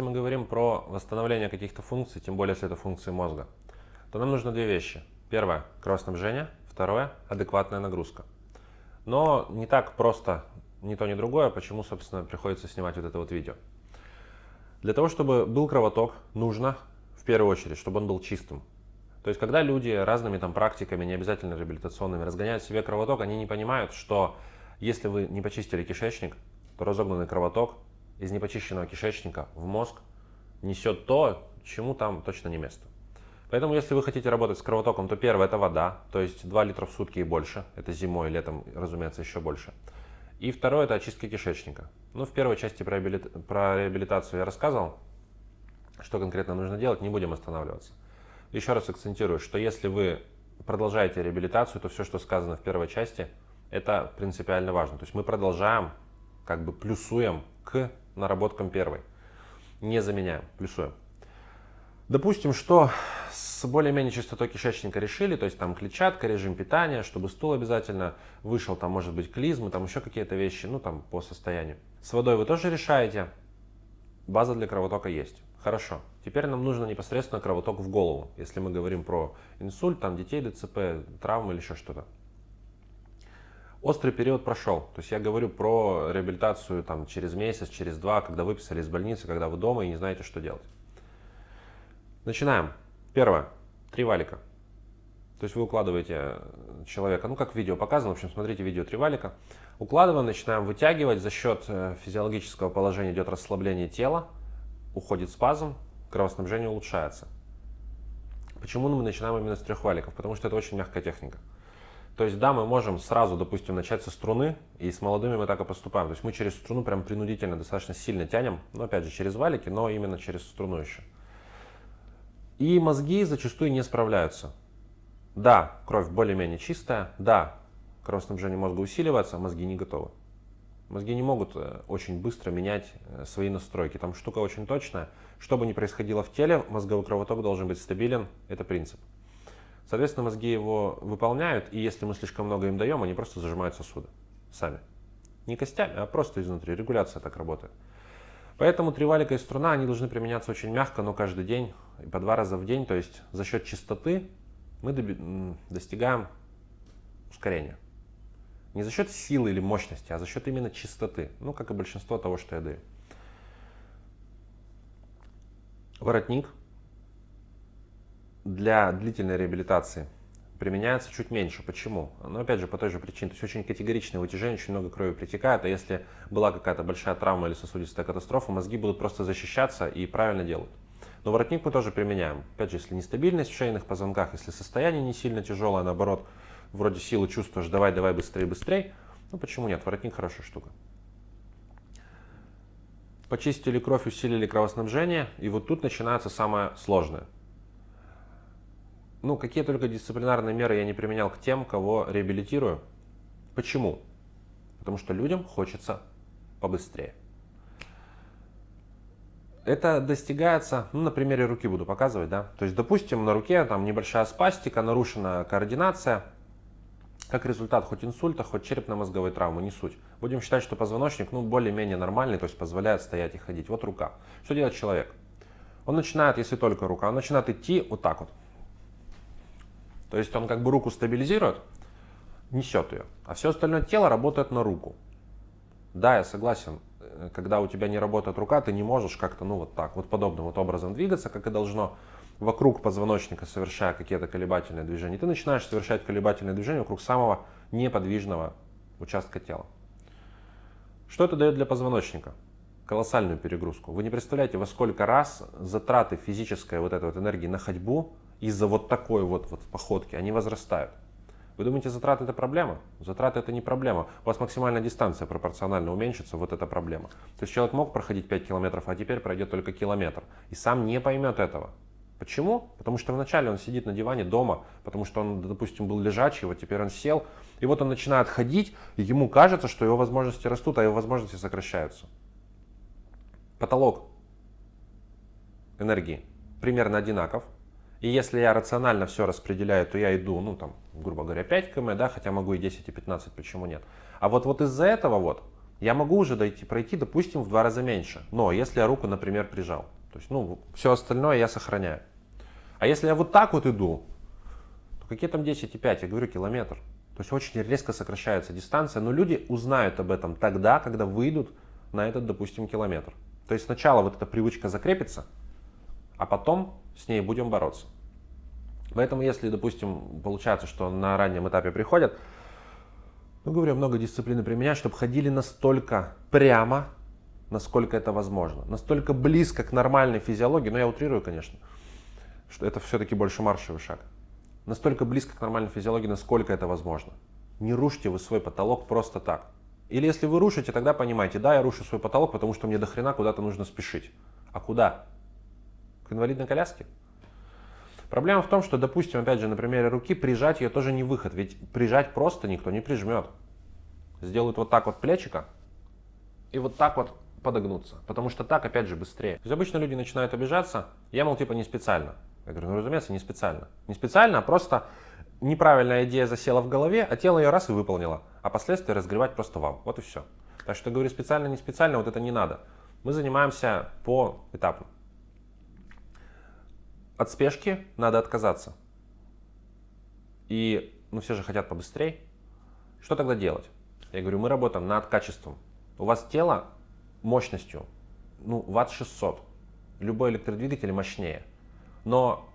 Если мы говорим про восстановление каких-то функций, тем более если это функции мозга, то нам нужно две вещи. Первое – кровоснабжение, второе – адекватная нагрузка. Но не так просто ни то, ни другое, почему, собственно, приходится снимать вот это вот видео. Для того, чтобы был кровоток, нужно в первую очередь, чтобы он был чистым. То есть, когда люди разными там практиками, не обязательно реабилитационными, разгоняют себе кровоток, они не понимают, что если вы не почистили кишечник, то разогнанный кровоток из непочищенного кишечника в мозг несет то, чему там точно не место. Поэтому, если вы хотите работать с кровотоком, то первое это вода, то есть 2 литра в сутки и больше. Это зимой, летом, разумеется, еще больше. И второе это очистка кишечника. Ну, в первой части про, реабилит... про реабилитацию я рассказывал, что конкретно нужно делать, не будем останавливаться. Еще раз акцентирую, что если вы продолжаете реабилитацию, то все, что сказано в первой части, это принципиально важно. То есть мы продолжаем, как бы плюсуем к наработкам первой. Не заменяем, плюсуем. Допустим, что с более-менее чистотой кишечника решили, то есть там клетчатка, режим питания, чтобы стул обязательно вышел, там может быть клизмы, там еще какие-то вещи, ну там по состоянию. С водой вы тоже решаете, база для кровотока есть. Хорошо. Теперь нам нужно непосредственно кровоток в голову, если мы говорим про инсульт, там детей, ДЦП, травмы или еще что-то. Острый период прошел. То есть я говорю про реабилитацию там, через месяц, через два, когда выписали из больницы, когда вы дома и не знаете, что делать. Начинаем. Первое. Три валика. То есть вы укладываете человека, ну как в видео показано, в общем, смотрите видео три валика. Укладываем, начинаем вытягивать, за счет э, физиологического положения идет расслабление тела, уходит спазм, кровоснабжение улучшается. Почему мы начинаем именно с трех валиков? Потому что это очень мягкая техника. То есть, да, мы можем сразу, допустим, начать со струны, и с молодыми мы так и поступаем. То есть мы через струну прям принудительно достаточно сильно тянем, но опять же через валики, но именно через струну еще. И мозги зачастую не справляются. Да, кровь более-менее чистая, да, кровоснабжение мозга усиливается, а мозги не готовы. Мозги не могут э, очень быстро менять э, свои настройки. Там штука очень точная. Что бы ни происходило в теле, мозговой кровоток должен быть стабилен. Это принцип. Соответственно, мозги его выполняют, и если мы слишком много им даем, они просто зажимают сосуды сами. Не костями, а просто изнутри. Регуляция так работает. Поэтому тривалика и струна, они должны применяться очень мягко, но каждый день, по два раза в день. То есть за счет чистоты мы достигаем ускорения. Не за счет силы или мощности, а за счет именно чистоты. Ну, как и большинство того, что я даю. Воротник для длительной реабилитации применяется чуть меньше. Почему? Ну, опять же, по той же причине. То есть очень категоричное вытяжение, очень много крови притекает, а если была какая-то большая травма или сосудистая катастрофа, мозги будут просто защищаться и правильно делают. Но воротник мы тоже применяем. Опять же, если нестабильность в шейных позвонках, если состояние не сильно тяжелое, наоборот, вроде силы чувствуешь, давай, давай, быстрее, быстрее, ну почему нет, воротник хорошая штука. Почистили кровь, усилили кровоснабжение, и вот тут начинается самое сложное – ну, какие только дисциплинарные меры я не применял к тем, кого реабилитирую. Почему? Потому что людям хочется побыстрее. Это достигается, ну, на примере руки буду показывать, да. То есть, допустим, на руке там небольшая спастика, нарушена координация. Как результат хоть инсульта, хоть черепно-мозговой травмы, не суть. Будем считать, что позвоночник, ну, более-менее нормальный, то есть позволяет стоять и ходить. Вот рука. Что делает человек? Он начинает, если только рука, он начинает идти вот так вот. То есть он как бы руку стабилизирует, несет ее, а все остальное тело работает на руку. Да, я согласен, э, когда у тебя не работает рука, ты не можешь как-то, ну вот так, вот подобным вот образом двигаться, как и должно вокруг позвоночника, совершая какие-то колебательные движения. Ты начинаешь совершать колебательные движения вокруг самого неподвижного участка тела. Что это дает для позвоночника? Колоссальную перегрузку. Вы не представляете, во сколько раз затраты физической вот этой вот энергии на ходьбу из-за вот такой вот, вот походки, они возрастают. Вы думаете, затраты это проблема? Затраты это не проблема. У вас максимальная дистанция пропорционально уменьшится, вот это проблема. То есть человек мог проходить 5 километров, а теперь пройдет только километр. И сам не поймет этого. Почему? Потому что вначале он сидит на диване дома, потому что он, допустим, был лежачий, вот теперь он сел, и вот он начинает ходить, и ему кажется, что его возможности растут, а его возможности сокращаются. Потолок энергии примерно одинаков, и если я рационально все распределяю, то я иду, ну там, грубо говоря, 5 км, да, хотя могу и 10, и 15, почему нет. А вот, вот из-за этого вот я могу уже дойти, пройти, допустим, в два раза меньше. Но если я руку, например, прижал, то есть, ну, все остальное я сохраняю. А если я вот так вот иду, то какие там 10,5? Я говорю, километр. То есть очень резко сокращается дистанция, но люди узнают об этом тогда, когда выйдут на этот, допустим, километр. То есть сначала вот эта привычка закрепится, а потом с ней будем бороться. Поэтому если, допустим, получается, что на раннем этапе приходят, ну, говорю, много дисциплины применять, чтобы ходили настолько прямо, насколько это возможно. Настолько близко к нормальной физиологии, но я утрирую, конечно, что это все-таки больше маршевый шаг. Настолько близко к нормальной физиологии, насколько это возможно. Не рушьте вы свой потолок просто так. Или если вы рушите, тогда понимаете, да, я рушу свой потолок, потому что мне до хрена куда-то нужно спешить. А куда? К инвалидной коляске? Проблема в том, что, допустим, опять же, на примере руки, прижать ее тоже не выход. Ведь прижать просто никто не прижмет. Сделают вот так вот плечика и вот так вот подогнуться. Потому что так, опять же, быстрее. То есть обычно люди начинают обижаться. Я, мол, типа не специально. Я говорю, ну, разумеется, не специально. Не специально, а просто неправильная идея засела в голове, а тело ее раз и выполнило. А последствия разгревать просто вам. Вот и все. Так что, говорю, специально, не специально, вот это не надо. Мы занимаемся по этапу. От спешки надо отказаться. И, ну, все же хотят побыстрее. Что тогда делать? Я говорю, мы работаем над качеством. У вас тело мощностью, ну, ватт 600. Любой электродвигатель мощнее. Но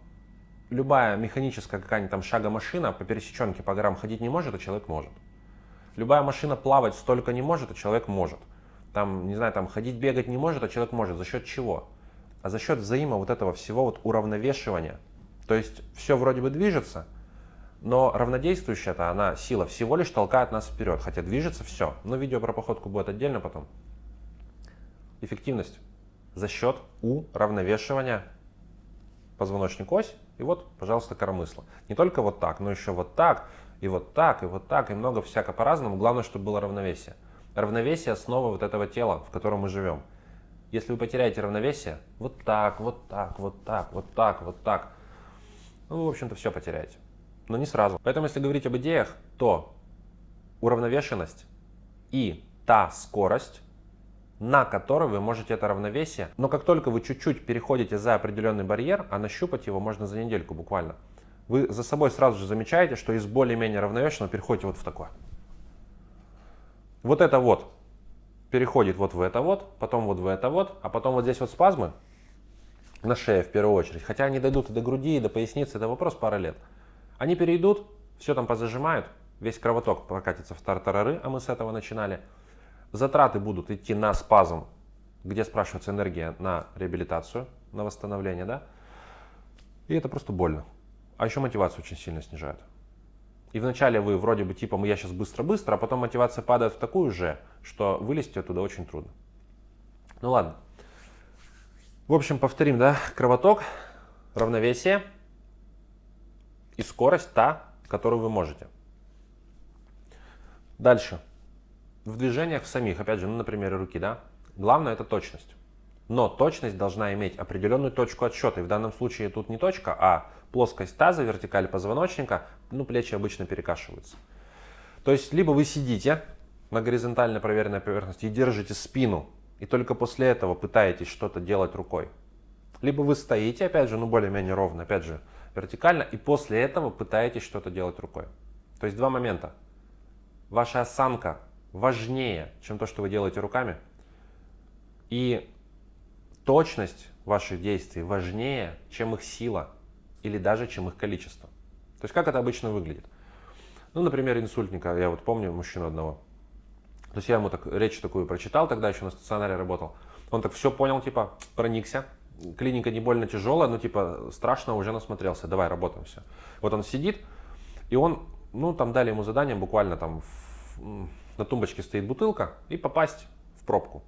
любая механическая какая-нибудь там шагомашина по пересеченке по горам ходить не может, а человек может. Любая машина плавать столько не может, а человек может. Там, не знаю, там ходить, бегать не может, а человек может. За счет чего? А за счет взаимо вот этого всего вот уравновешивания. То есть все вроде бы движется, но равнодействующая-то она сила всего лишь толкает нас вперед, хотя движется все. Но видео про походку будет отдельно потом. Эффективность за счет уравновешивания позвоночник ось и вот, пожалуйста, коромысло. Не только вот так, но еще вот так, и вот так, и вот так, и много всяко по-разному. Главное, чтобы было равновесие. Равновесие – основа вот этого тела, в котором мы живем. Если вы потеряете равновесие, вот так, вот так, вот так, вот так, вот так, ну, вы, в общем-то, все потеряете. Но не сразу. Поэтому, если говорить об идеях, то уравновешенность и та скорость, на которой вы можете это равновесие, но как только вы чуть-чуть переходите за определенный барьер, а нащупать его можно за недельку буквально, вы за собой сразу же замечаете, что из более-менее равновешенного переходите вот в такое. Вот это вот переходит вот в это вот, потом вот в это вот, а потом вот здесь вот спазмы на шее в первую очередь. Хотя они дойдут и до груди, и до поясницы, это вопрос пары лет. Они перейдут, все там позажимают, весь кровоток прокатится в тартарары, а мы с этого начинали. Затраты будут идти на спазм, где спрашивается энергия на реабилитацию, на восстановление, да? И это просто больно. А еще мотивацию очень сильно снижает. И вначале вы вроде бы типа я сейчас быстро-быстро, а потом мотивация падает в такую же, что вылезти оттуда очень трудно. Ну ладно. В общем, повторим, да, кровоток, равновесие и скорость та, которую вы можете. Дальше. В движениях в самих, опять же, ну, на примере руки, да, главное это точность. Но точность должна иметь определенную точку отсчета. И в данном случае тут не точка, а плоскость таза, вертикаль позвоночника, ну, плечи обычно перекашиваются. То есть, либо вы сидите на горизонтально проверенной поверхности и держите спину, и только после этого пытаетесь что-то делать рукой. Либо вы стоите, опять же, ну, более-менее ровно, опять же, вертикально, и после этого пытаетесь что-то делать рукой. То есть, два момента. Ваша осанка важнее, чем то, что вы делаете руками. И точность ваших действий важнее, чем их сила или даже чем их количество. То есть как это обычно выглядит? Ну, например, инсультника, я вот помню мужчину одного. То есть я ему так речь такую прочитал, тогда еще на стационаре работал. Он так все понял, типа, проникся. Клиника не больно тяжелая, но типа страшно уже насмотрелся. Давай, работаем все. Вот он сидит, и он, ну, там дали ему задание, буквально там в, на тумбочке стоит бутылка, и попасть в пробку.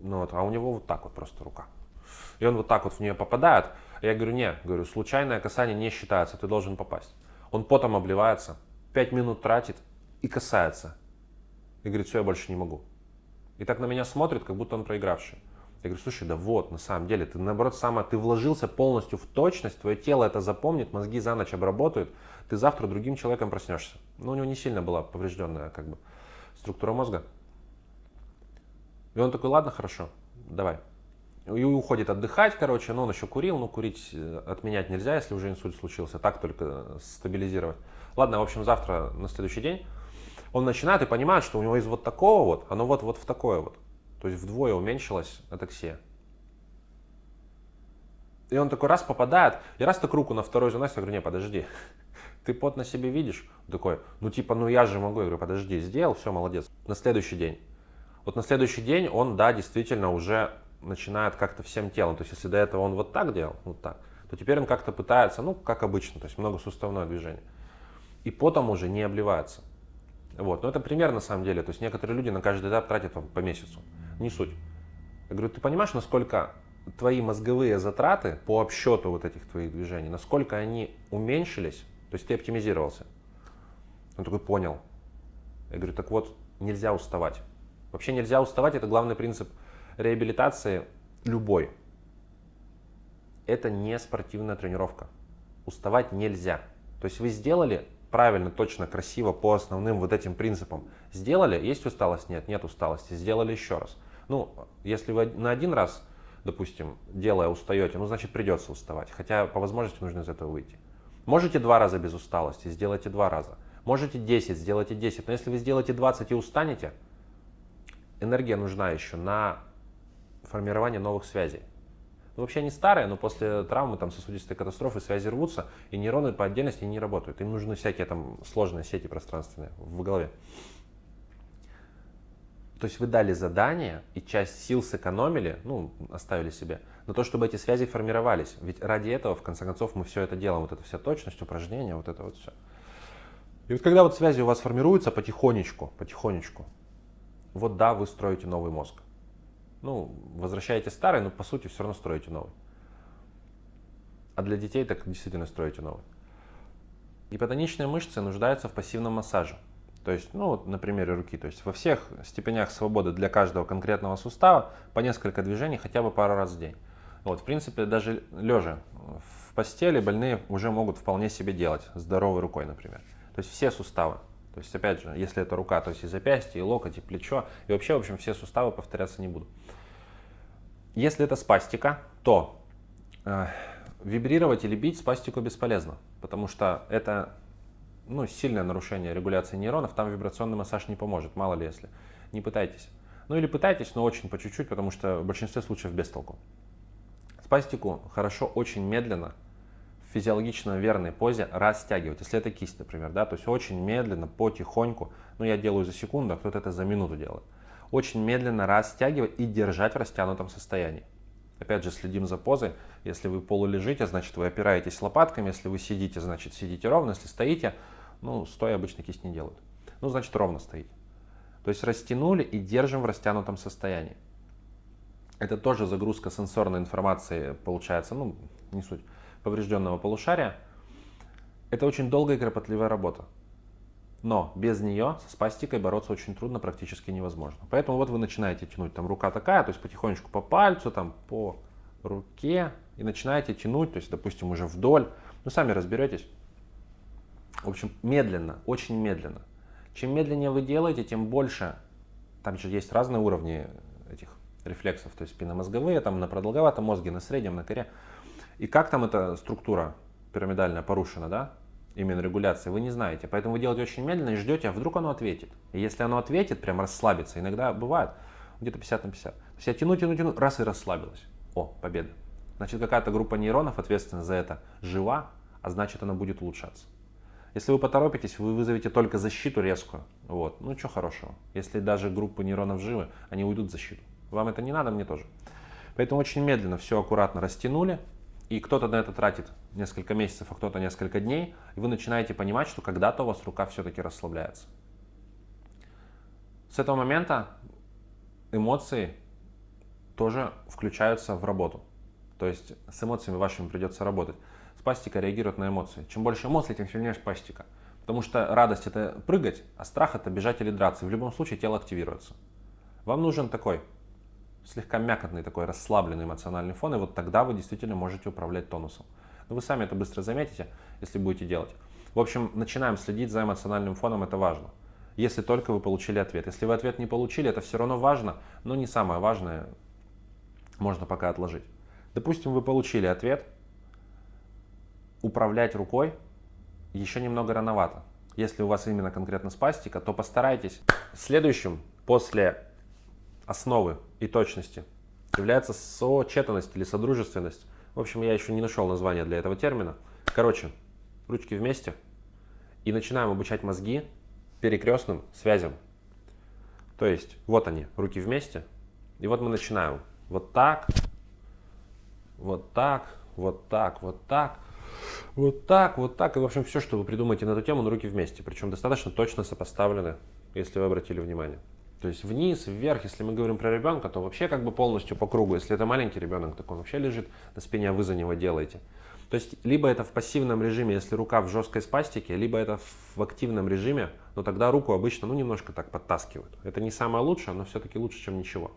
Ну, вот, а у него вот так вот просто рука. И он вот так вот в нее попадает. Я говорю, нет, говорю, случайное касание не считается, ты должен попасть. Он потом обливается, 5 минут тратит и касается. И говорит, все, я больше не могу. И так на меня смотрит, как будто он проигравший. Я говорю, слушай, да вот, на самом деле, ты наоборот самое, ты вложился полностью в точность, твое тело это запомнит, мозги за ночь обработают, ты завтра другим человеком проснешься. Но у него не сильно была поврежденная как бы структура мозга. И он такой, ладно, хорошо, давай. И уходит отдыхать, короче, но он еще курил, ну курить э, отменять нельзя, если уже инсульт случился, так только стабилизировать. Ладно, в общем, завтра, на следующий день, он начинает и понимает, что у него из вот такого вот, оно вот, вот в такое вот. То есть вдвое уменьшилась атаксия. И он такой раз попадает, и раз так руку на второй заносит, я говорю, не, подожди, ты пот на себе видишь? Он такой, ну типа, ну я же могу. Я говорю, подожди, сделал, все, молодец. На следующий день. Вот на следующий день он, да, действительно уже начинает как-то всем телом. То есть если до этого он вот так делал, вот так, то теперь он как-то пытается, ну, как обычно, то есть многосуставное движение. И потом уже не обливается. Вот. Но это пример на самом деле. То есть некоторые люди на каждый этап тратят там, по месяцу. Не суть. Я говорю, ты понимаешь, насколько твои мозговые затраты по обсчету вот этих твоих движений, насколько они уменьшились, то есть ты оптимизировался. Он такой, понял. Я говорю, так вот, нельзя уставать. Вообще нельзя уставать, это главный принцип реабилитации любой. Это не спортивная тренировка. Уставать нельзя. То есть вы сделали правильно, точно, красиво по основным вот этим принципам. Сделали, есть усталость? Нет, нет усталости. Сделали еще раз. Ну, если вы на один раз, допустим, делая устаете, ну, значит придется уставать. Хотя по возможности нужно из этого выйти. Можете два раза без усталости, сделайте два раза. Можете 10, сделайте 10. Но если вы сделаете 20 и устанете, энергия нужна еще на формирование новых связей. Ну, вообще они старые, но после травмы, там, сосудистой катастрофы связи рвутся, и нейроны по отдельности не работают. Им нужны всякие там сложные сети пространственные в голове. То есть вы дали задание и часть сил сэкономили, ну, оставили себе, на то, чтобы эти связи формировались. Ведь ради этого, в конце концов, мы все это делаем. Вот эта вся точность, упражнения, вот это вот все. И вот когда вот связи у вас формируются потихонечку, потихонечку, вот да, вы строите новый мозг. Ну, возвращаете старый, но по сути все равно строите новый. А для детей так действительно строите новый. Гипотоничные мышцы нуждаются в пассивном массаже. То есть, ну вот на примере руки, то есть во всех степенях свободы для каждого конкретного сустава по несколько движений хотя бы пару раз в день. Вот, в принципе, даже лежа в постели больные уже могут вполне себе делать здоровой рукой, например. То есть все суставы. То есть, опять же, если это рука, то есть и запястье, и локоть, и плечо, и вообще, в общем, все суставы повторяться не будут. Если это спастика, то э, вибрировать или бить спастику бесполезно, потому что это ну, сильное нарушение регуляции нейронов, там вибрационный массаж не поможет, мало ли если. Не пытайтесь. Ну или пытайтесь, но очень по чуть-чуть, потому что в большинстве случаев без толку. Спастику хорошо очень медленно физиологично верной позе растягивать. Если это кисть, например, да, то есть очень медленно, потихоньку, ну я делаю за секунду, а кто-то это за минуту делает. Очень медленно растягивать и держать в растянутом состоянии. Опять же, следим за позой. Если вы полулежите, значит вы опираетесь лопатками. Если вы сидите, значит сидите ровно. Если стоите, ну, стоя обычно кисть не делают. Ну, значит ровно стоите. То есть растянули и держим в растянутом состоянии. Это тоже загрузка сенсорной информации получается, ну, не суть поврежденного полушария, это очень долгая и кропотливая работа. Но без нее со спастикой бороться очень трудно, практически невозможно. Поэтому вот вы начинаете тянуть, там рука такая, то есть потихонечку по пальцу, там по руке, и начинаете тянуть, то есть, допустим, уже вдоль. Ну, сами разберетесь. В общем, медленно, очень медленно. Чем медленнее вы делаете, тем больше, там же есть разные уровни этих рефлексов, то есть спинномозговые, там на продолговатом мозге, на среднем, на коре. И как там эта структура пирамидальная порушена, да, именно регуляция, вы не знаете. Поэтому вы делаете очень медленно и ждете, а вдруг оно ответит. И если оно ответит, прям расслабится, иногда бывает где-то 50 на 50. То есть я тяну, тяну, тяну, раз и расслабилась. О, победа. Значит, какая-то группа нейронов ответственна за это жива, а значит, она будет улучшаться. Если вы поторопитесь, вы вызовете только защиту резкую. Вот. Ну, что хорошего. Если даже группы нейронов живы, они уйдут в защиту. Вам это не надо, мне тоже. Поэтому очень медленно все аккуратно растянули, и кто-то на это тратит несколько месяцев, а кто-то несколько дней, и вы начинаете понимать, что когда-то у вас рука все-таки расслабляется. С этого момента эмоции тоже включаются в работу. То есть с эмоциями вашими придется работать. Спастика реагирует на эмоции. Чем больше эмоций, тем сильнее спастика. Потому что радость это прыгать, а страх это бежать или драться. В любом случае тело активируется. Вам нужен такой слегка мякотный такой расслабленный эмоциональный фон, и вот тогда вы действительно можете управлять тонусом. Но вы сами это быстро заметите, если будете делать. В общем, начинаем следить за эмоциональным фоном, это важно. если только вы получили ответ. Если вы ответ не получили, это все равно важно, но не самое важное, можно пока отложить. Допустим, вы получили ответ, управлять рукой еще немного рановато. Если у вас именно конкретно спастика, то постарайтесь. Следующим после основы и точности является сочетанность или содружественность. В общем, я еще не нашел название для этого термина. Короче, ручки вместе и начинаем обучать мозги перекрестным связям. То есть, вот они, руки вместе, и вот мы начинаем. Вот так, вот так, вот так, вот так, вот так, вот так. И, в общем, все, что вы придумаете на эту тему, на руки вместе. Причем достаточно точно сопоставлены, если вы обратили внимание. То есть вниз, вверх, если мы говорим про ребенка, то вообще как бы полностью по кругу. Если это маленький ребенок, так он вообще лежит на спине, а вы за него делаете. То есть либо это в пассивном режиме, если рука в жесткой спастике, либо это в активном режиме, но тогда руку обычно ну, немножко так подтаскивают. Это не самое лучшее, но все-таки лучше, чем ничего.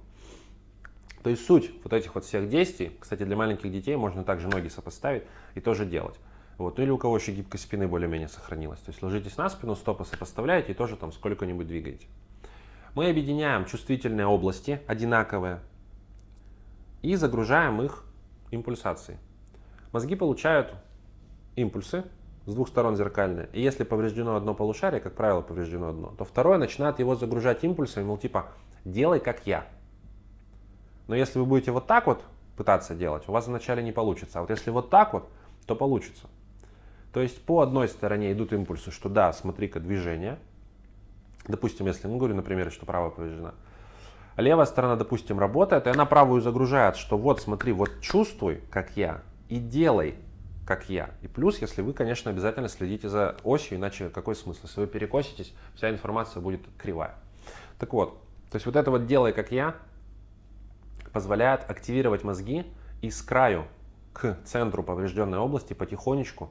То есть суть вот этих вот всех действий, кстати, для маленьких детей можно также ноги сопоставить и тоже делать. Вот. Ну или у кого еще гибкость спины более-менее сохранилась. То есть ложитесь на спину, стопы сопоставляете и тоже там сколько-нибудь двигаете. Мы объединяем чувствительные области, одинаковые, и загружаем их импульсацией. Мозги получают импульсы с двух сторон зеркальные. И если повреждено одно полушарие, как правило, повреждено одно, то второе начинает его загружать импульсами, мол, типа, делай как я. Но если вы будете вот так вот пытаться делать, у вас вначале не получится. А вот если вот так вот, то получится. То есть по одной стороне идут импульсы, что да, смотри-ка движение. Допустим, если, ну говорю, например, что правая повреждена. левая сторона, допустим, работает, и она правую загружает, что вот смотри, вот чувствуй, как я, и делай, как я. И плюс, если вы, конечно, обязательно следите за осью, иначе какой смысл? Если вы перекоситесь, вся информация будет кривая. Так вот, то есть вот это вот «делай, как я» позволяет активировать мозги и с краю к центру поврежденной области потихонечку,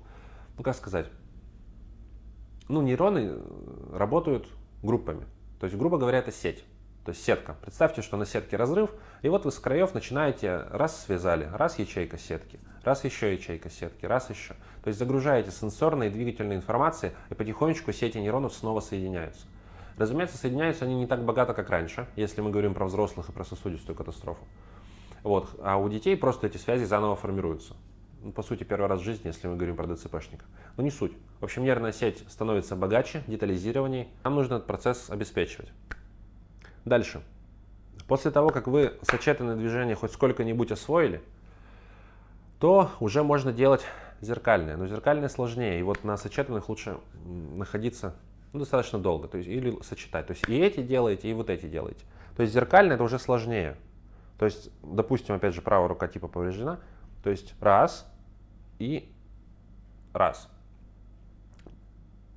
ну как сказать, ну нейроны работают группами. То есть, грубо говоря, это сеть. То есть сетка. Представьте, что на сетке разрыв, и вот вы с краев начинаете, раз связали, раз ячейка сетки, раз еще ячейка сетки, раз еще. То есть загружаете сенсорной и двигательной информации, и потихонечку сети нейронов снова соединяются. Разумеется, соединяются они не так богато, как раньше, если мы говорим про взрослых и про сосудистую катастрофу. Вот. А у детей просто эти связи заново формируются. Ну, по сути, первый раз в жизни, если мы говорим про ДЦПшника. Но не суть. В общем, нервная сеть становится богаче, детализированней. Нам нужно этот процесс обеспечивать. Дальше. После того, как вы сочетанное движение хоть сколько-нибудь освоили, то уже можно делать зеркальное. Но зеркальное сложнее. И вот на сочетанных лучше находиться ну, достаточно долго. То есть, или сочетать. То есть и эти делаете, и вот эти делаете. То есть зеркальное это уже сложнее. То есть, допустим, опять же, правая рука типа повреждена. То есть раз и раз.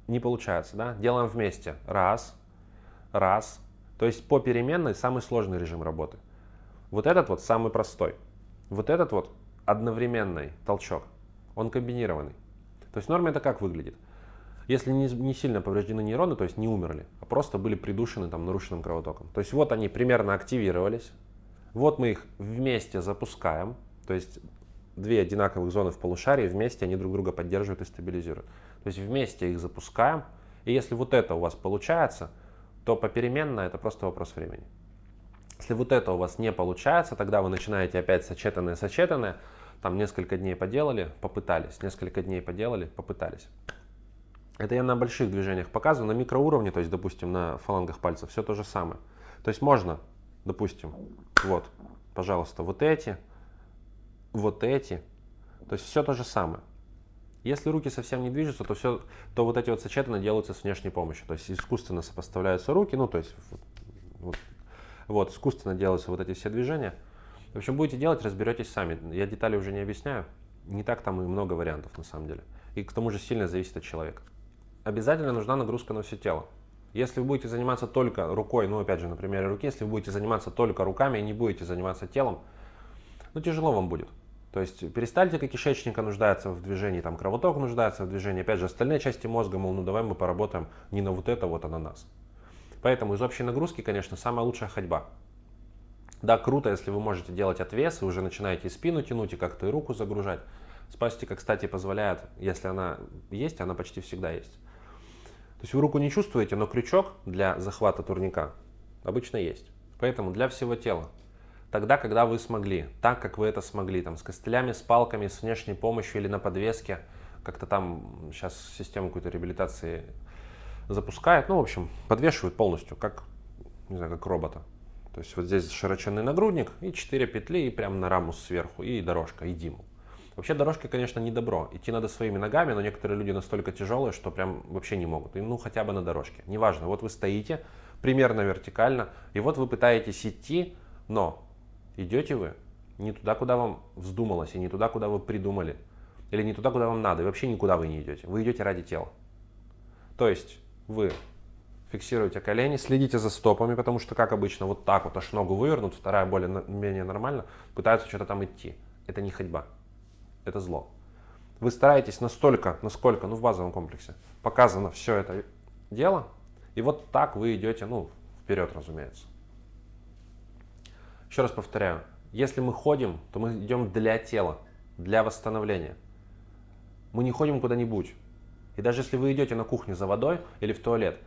Не получается, да? Делаем вместе. Раз, раз, то есть по переменной самый сложный режим работы. Вот этот вот самый простой. Вот этот вот одновременный толчок, он комбинированный. То есть в норме это как выглядит? Если не, не сильно повреждены нейроны, то есть не умерли, а просто были придушены там нарушенным кровотоком. То есть вот они примерно активировались, вот мы их вместе запускаем, то есть две одинаковых зоны в полушарии вместе они друг друга поддерживают и стабилизируют. То есть вместе их запускаем, и если вот это у вас получается – то попеременно это просто вопрос времени. Если вот это у вас не получается, тогда вы начинаете опять сочетанное-сочетанное, там несколько дней поделали, попытались, несколько дней поделали, попытались. Это я на больших движениях показываю, на микроуровне, то есть, допустим, на фалангах пальцев, все то же самое. То есть можно, допустим, вот, пожалуйста, вот эти, вот эти, то есть все то же самое. Если руки совсем не движутся, то, все, то вот эти вот сочетаны делаются с внешней помощью. То есть искусственно сопоставляются руки, ну то есть вот, вот, вот искусственно делаются вот эти все движения. В общем, будете делать, разберетесь сами. Я детали уже не объясняю. Не так там и много вариантов на самом деле. И к тому же сильно зависит от человека. Обязательно нужна нагрузка на все тело. Если вы будете заниматься только рукой, ну опять же на примере руки, если вы будете заниматься только руками и не будете заниматься телом, ну тяжело вам будет. То есть перистальтика кишечника нуждается в движении, там кровоток нуждается в движении. Опять же, остальные части мозга, мол, ну давай мы поработаем не на вот это, вот, а на нас. Поэтому из общей нагрузки, конечно, самая лучшая ходьба. Да, круто, если вы можете делать отвес, и уже начинаете и спину тянуть, и как-то и руку загружать. Спастика, кстати, позволяет, если она есть, она почти всегда есть. То есть вы руку не чувствуете, но крючок для захвата турника обычно есть. Поэтому для всего тела. Тогда, когда вы смогли, так как вы это смогли, там, с костылями, с палками, с внешней помощью или на подвеске, как-то там сейчас систему какой-то реабилитации запускают, ну, в общем, подвешивают полностью, как, не знаю, как робота. То есть вот здесь широченный нагрудник и 4 петли, и прям на раму сверху, и дорожка, и диму. Вообще дорожки, конечно, не добро. Идти надо своими ногами, но некоторые люди настолько тяжелые, что прям вообще не могут. И, ну, хотя бы на дорожке. Неважно, вот вы стоите примерно вертикально, и вот вы пытаетесь идти, но идете вы не туда, куда вам вздумалось, и не туда, куда вы придумали, или не туда, куда вам надо, и вообще никуда вы не идете. Вы идете ради тела. То есть вы фиксируете колени, следите за стопами, потому что, как обычно, вот так вот аж ногу вывернут, вторая более-менее нормально, пытаются что-то там идти. Это не ходьба это зло. Вы стараетесь настолько, насколько, ну в базовом комплексе, показано все это дело, и вот так вы идете, ну, вперед, разумеется. Еще раз повторяю, если мы ходим, то мы идем для тела, для восстановления. Мы не ходим куда-нибудь. И даже если вы идете на кухню за водой или в туалет,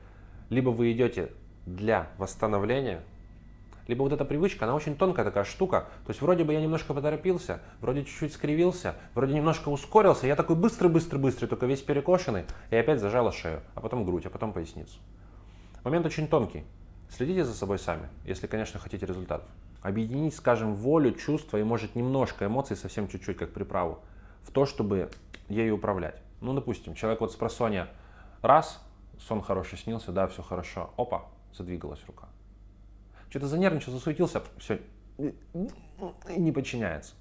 либо вы идете для восстановления, либо вот эта привычка, она очень тонкая такая штука. То есть вроде бы я немножко поторопился, вроде чуть-чуть скривился, вроде немножко ускорился. Я такой быстрый-быстрый-быстрый, только весь перекошенный. И опять зажала шею, а потом грудь, а потом поясницу. Момент очень тонкий. Следите за собой сами, если, конечно, хотите результатов. Объединить, скажем, волю, чувства и, может, немножко эмоций, совсем чуть-чуть, как приправу, в то, чтобы ею управлять. Ну, допустим, человек вот с просонья раз, сон хороший снился, да, все хорошо, опа, задвигалась рука что-то занервничал, засуетился, все, не подчиняется.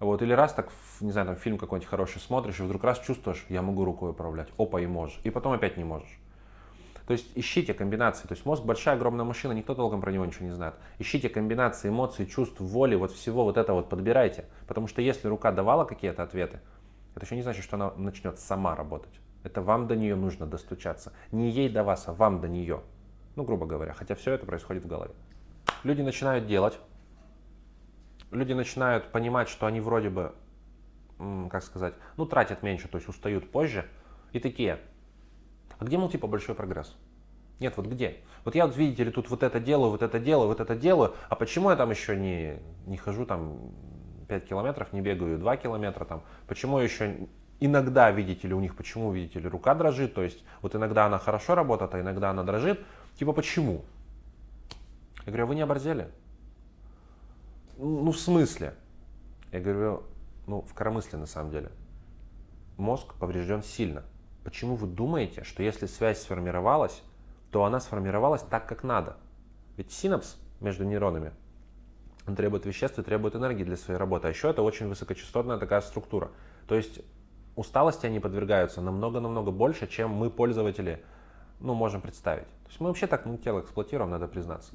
Вот, или раз так, не знаю, там фильм какой-нибудь хороший смотришь, и вдруг раз чувствуешь, я могу рукой управлять, опа, и можешь, и потом опять не можешь. То есть ищите комбинации. То есть мозг большая, огромная машина, никто толком про него ничего не знает. Ищите комбинации эмоций, чувств, воли, вот всего вот это вот подбирайте. Потому что если рука давала какие-то ответы, это еще не значит, что она начнет сама работать. Это вам до нее нужно достучаться. Не ей до вас, а вам до нее. Ну, грубо говоря, хотя все это происходит в голове. Люди начинают делать, люди начинают понимать, что они вроде бы, как сказать, ну, тратят меньше, то есть устают позже, и такие, а где, мол, типа, большой прогресс? Нет, вот где? Вот я, видите ли, тут вот это делаю, вот это делаю, вот это делаю, а почему я там еще не, не хожу там 5 километров, не бегаю 2 километра там, почему еще иногда, видите ли, у них, почему, видите ли, рука дрожит, то есть вот иногда она хорошо работает, а иногда она дрожит, Типа, почему? Я говорю, а вы не оборзели? Ну, в смысле? Я говорю, ну, в коромысле на самом деле. Мозг поврежден сильно. Почему вы думаете, что если связь сформировалась, то она сформировалась так, как надо? Ведь синапс между нейронами, он требует веществ и требует энергии для своей работы. А еще это очень высокочастотная такая структура. То есть усталости они подвергаются намного-намного больше, чем мы, пользователи, ну, можем представить. То есть мы вообще так ну, тело эксплуатируем, надо признаться.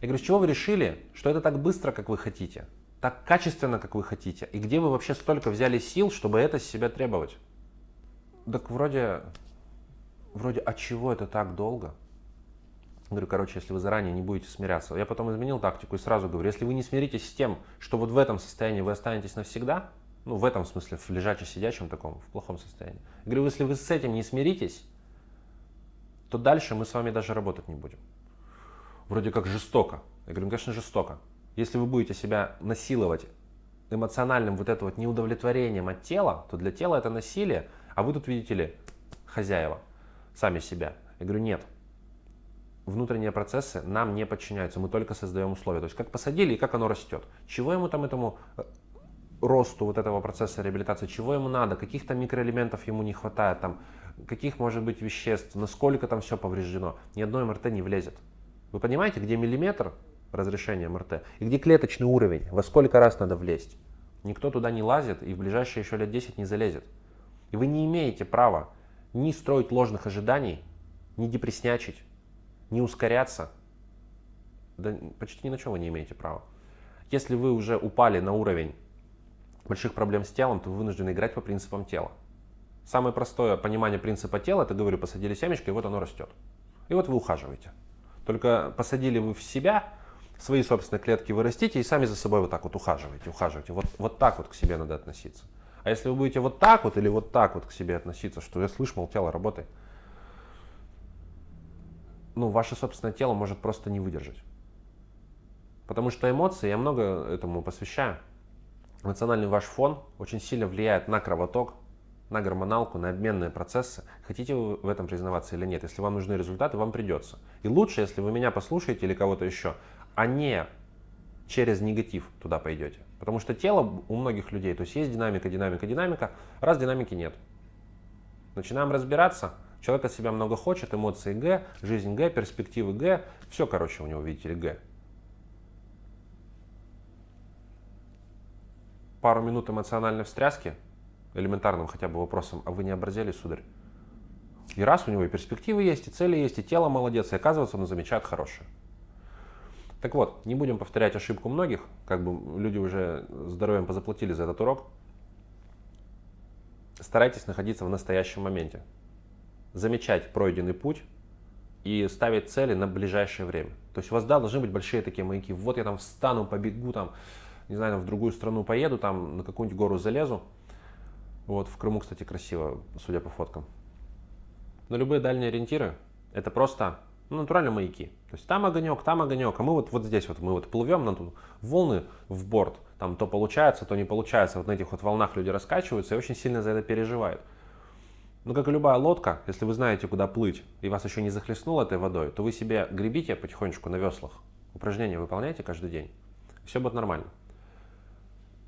Я говорю, с чего вы решили, что это так быстро, как вы хотите? Так качественно, как вы хотите? И где вы вообще столько взяли сил, чтобы это с себя требовать? Так вроде, вроде, от чего это так долго? Говорю, короче, если вы заранее не будете смиряться. Я потом изменил тактику и сразу говорю, если вы не смиритесь с тем, что вот в этом состоянии вы останетесь навсегда, ну, в этом смысле, в лежаче-сидячем таком, в плохом состоянии. Говорю, если вы с этим не смиритесь, то дальше мы с вами даже работать не будем. Вроде как жестоко. Я говорю, «Ну, конечно, жестоко. Если вы будете себя насиловать эмоциональным вот это вот неудовлетворением от тела, то для тела это насилие, а вы тут видите ли хозяева, сами себя. Я говорю, нет. Внутренние процессы нам не подчиняются, мы только создаем условия. То есть как посадили и как оно растет. Чего ему там этому э, росту вот этого процесса реабилитации, чего ему надо, каких-то микроэлементов ему не хватает, там, каких может быть веществ, насколько там все повреждено. Ни одной МРТ не влезет. Вы понимаете, где миллиметр разрешения МРТ и где клеточный уровень, во сколько раз надо влезть. Никто туда не лазит и в ближайшие еще лет 10 не залезет. И вы не имеете права ни строить ложных ожиданий, ни депреснячить, ни ускоряться. Да почти ни на чем вы не имеете права. Если вы уже упали на уровень больших проблем с телом, то вы вынуждены играть по принципам тела. Самое простое понимание принципа тела, это, говорю, посадили семечко, и вот оно растет. И вот вы ухаживаете. Только посадили вы в себя, свои собственные клетки вы растите, и сами за собой вот так вот ухаживаете, ухаживаете. Вот, вот так вот к себе надо относиться. А если вы будете вот так вот или вот так вот к себе относиться, что я слышу, мол, тело работает, ну, ваше собственное тело может просто не выдержать. Потому что эмоции, я много этому посвящаю. Эмоциональный ваш фон очень сильно влияет на кровоток, на гормоналку, на обменные процессы. Хотите вы в этом признаваться или нет? Если вам нужны результаты, вам придется. И лучше, если вы меня послушаете или кого-то еще, а не через негатив туда пойдете. Потому что тело у многих людей, то есть есть динамика, динамика, динамика, раз динамики нет. Начинаем разбираться, человек от себя много хочет, эмоции Г, жизнь Г, перспективы Г, все, короче, у него, видите ли, Г. Пару минут эмоциональной встряски, элементарным хотя бы вопросом, а вы не оборзели, сударь? И раз у него и перспективы есть, и цели есть, и тело молодец, и оказывается он замечает хорошее. Так вот, не будем повторять ошибку многих, как бы люди уже здоровьем позаплатили за этот урок. Старайтесь находиться в настоящем моменте. Замечать пройденный путь и ставить цели на ближайшее время. То есть у вас да, должны быть большие такие маяки. Вот я там встану, побегу там, не знаю, там, в другую страну поеду, там на какую-нибудь гору залезу. Вот, в Крыму, кстати, красиво, судя по фоткам. Но любые дальние ориентиры – это просто ну, натурально маяки. То есть там огонек, там огонек, а мы вот, вот здесь вот, мы вот плывем на тут волны в борт, там то получается, то не получается, вот на этих вот волнах люди раскачиваются и очень сильно за это переживают. Но как и любая лодка, если вы знаете, куда плыть, и вас еще не захлестнуло этой водой, то вы себе гребите потихонечку на веслах, упражнения выполняйте каждый день, все будет нормально.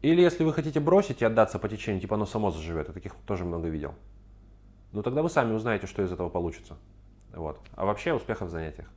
Или если вы хотите бросить и отдаться по течению, типа оно само заживет, я таких тоже много видел, ну тогда вы сами узнаете, что из этого получится. Вот. А вообще успехов в занятиях.